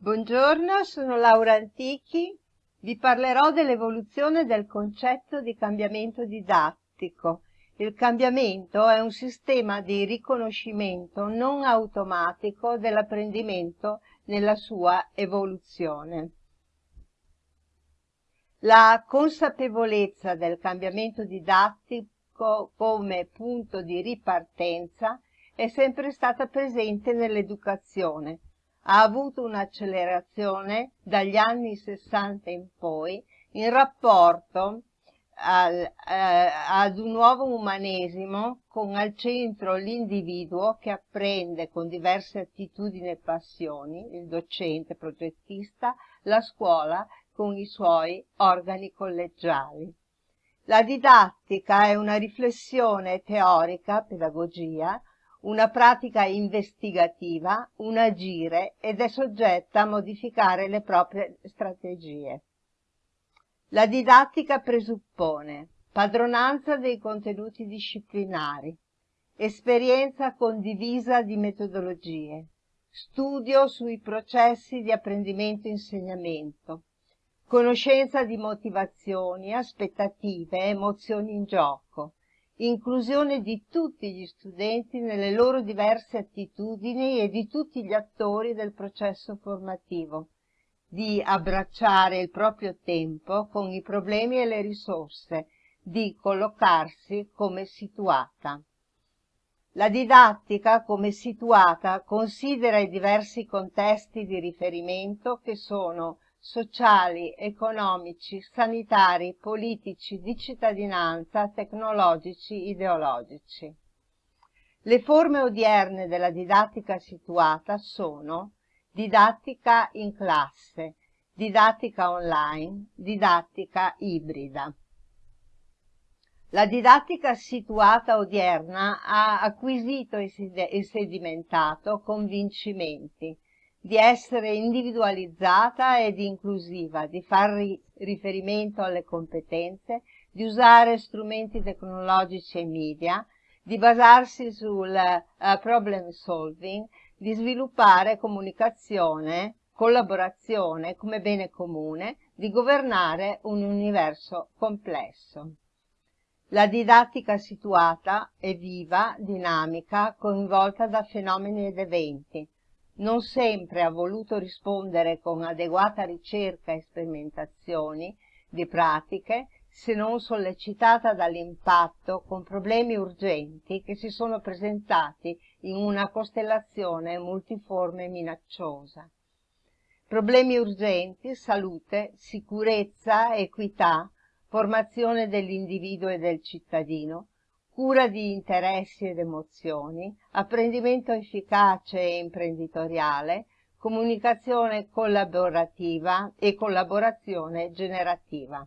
Buongiorno, sono Laura Antichi. Vi parlerò dell'evoluzione del concetto di cambiamento didattico. Il cambiamento è un sistema di riconoscimento non automatico dell'apprendimento nella sua evoluzione. La consapevolezza del cambiamento didattico come punto di ripartenza è sempre stata presente nell'educazione. Ha avuto un'accelerazione dagli anni 60 in poi in rapporto al, eh, ad un nuovo umanesimo con al centro l'individuo che apprende con diverse attitudini e passioni, il docente progettista, la scuola con i suoi organi collegiali. La didattica è una riflessione teorica, pedagogia, una pratica investigativa, un agire ed è soggetta a modificare le proprie strategie. La didattica presuppone padronanza dei contenuti disciplinari, esperienza condivisa di metodologie, studio sui processi di apprendimento e insegnamento, conoscenza di motivazioni, aspettative, emozioni in gioco, inclusione di tutti gli studenti nelle loro diverse attitudini e di tutti gli attori del processo formativo, di abbracciare il proprio tempo con i problemi e le risorse, di collocarsi come situata. La didattica come situata considera i diversi contesti di riferimento che sono sociali, economici, sanitari, politici, di cittadinanza, tecnologici, ideologici. Le forme odierne della didattica situata sono didattica in classe, didattica online, didattica ibrida. La didattica situata odierna ha acquisito e sedimentato convincimenti, di essere individualizzata ed inclusiva, di far riferimento alle competenze, di usare strumenti tecnologici e media, di basarsi sul uh, problem solving, di sviluppare comunicazione, collaborazione come bene comune, di governare un universo complesso. La didattica situata è viva, dinamica, coinvolta da fenomeni ed eventi, non sempre ha voluto rispondere con adeguata ricerca e sperimentazioni di pratiche se non sollecitata dall'impatto con problemi urgenti che si sono presentati in una costellazione multiforme e minacciosa. Problemi urgenti, salute, sicurezza, equità, formazione dell'individuo e del cittadino, cura di interessi ed emozioni, apprendimento efficace e imprenditoriale, comunicazione collaborativa e collaborazione generativa.